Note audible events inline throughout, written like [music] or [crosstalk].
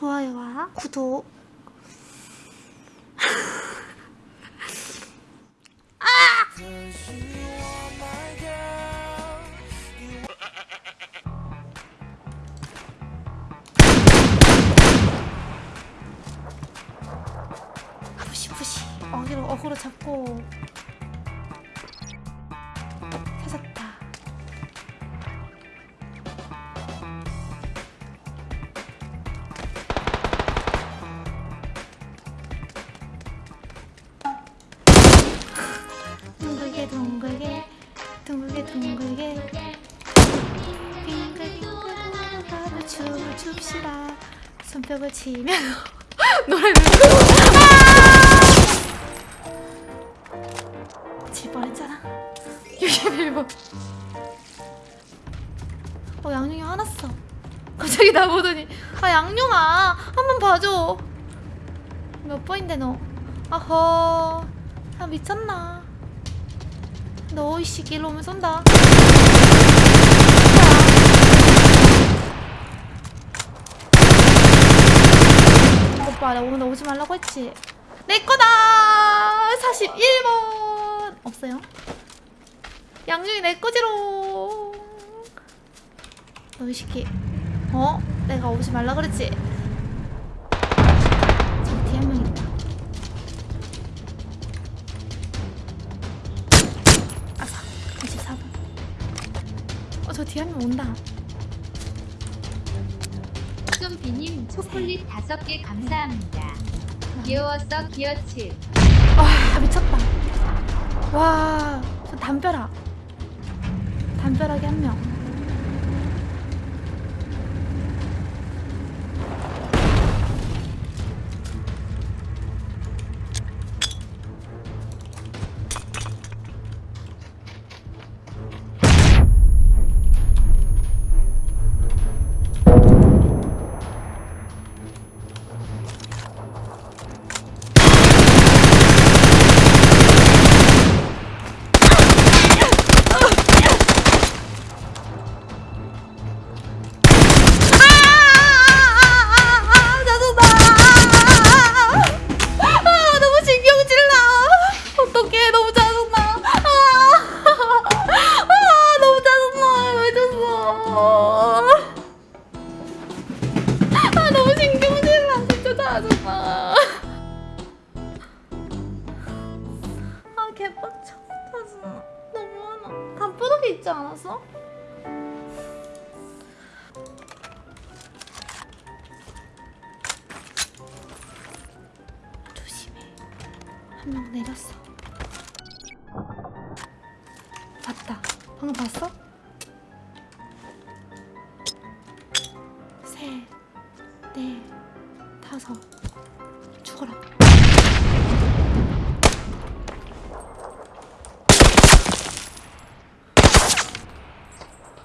좋아요와 구독. 푸시 어기로 어그로 잡고 손뼉을 치며 노래를 질 뻔했잖아. 61번 어 양용이 화났어. 갑자기 나보더니 아 양용아 한 번 봐줘. 몇 번인데 너? 아허 아 미쳤나? 너 오이씨 길로 오면 쏜다 오빠 나 오늘 오지 말라고 했지. 내 거다! 41번! 없어요? 양중이 내 거지롱! 너이 새끼 어? 내가 오지 말라 그랬지? 저 뒤에 한명 있다. 아사 24번. 어저 뒤에 한 명 온다 초콜릿 다섯 개 감사합니다. 귀여웠어 기어칠. 와 미쳤다 와 저 담벼락 담벼락에 한명 개빡쳐. 짜증나. 너무 화나. 담벼락에 있지 않았어? 조심해. 한 명 내렸어. 봤다. 방금 봤어? 셋, 넷, 다섯. 죽어라.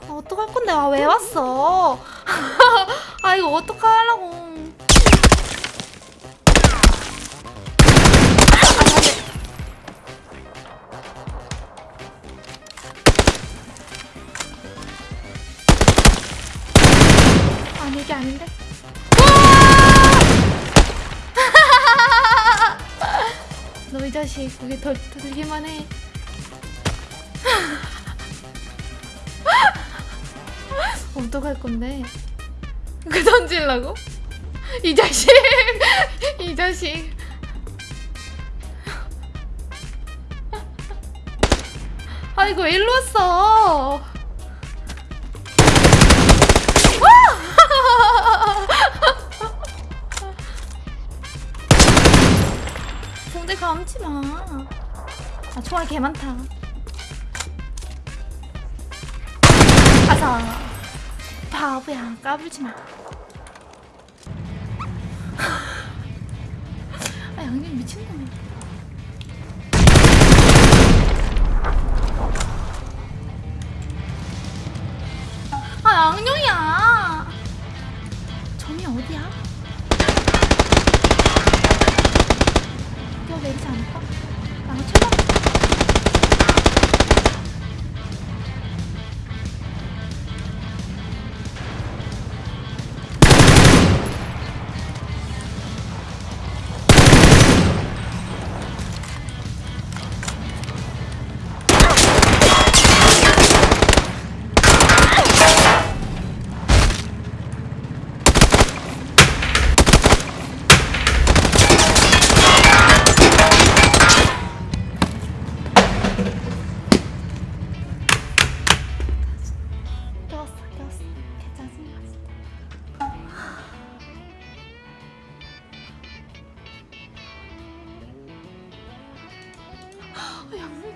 아, 어떡할 건데? 아, 왜 왔어? [laughs] 아, 이거 어떡하려고. 아니 이게 아닌데. [laughs] 너 이 자식 그게 더 들기만 해. [laughs] 어떡할 건데? 그 던질라고? 이 자식, [laughs] 이 자식. 아이고 왜 일로 왔어? 상대 [laughs] 감지 마. 아 총알 개 많다. 바보야 까불지 마. 아 양념 미친놈이야.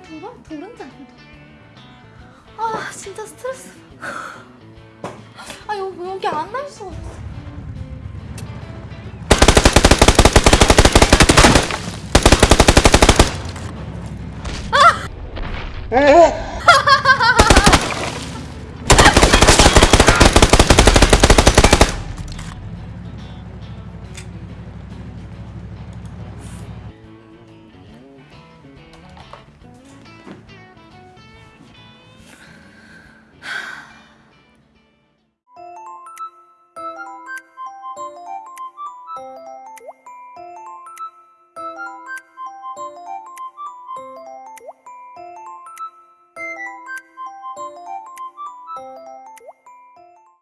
아, 도랑 도른지 아니다. 아 진짜 스트레스. 아 여기 여기 안 날 수가 없어. 어?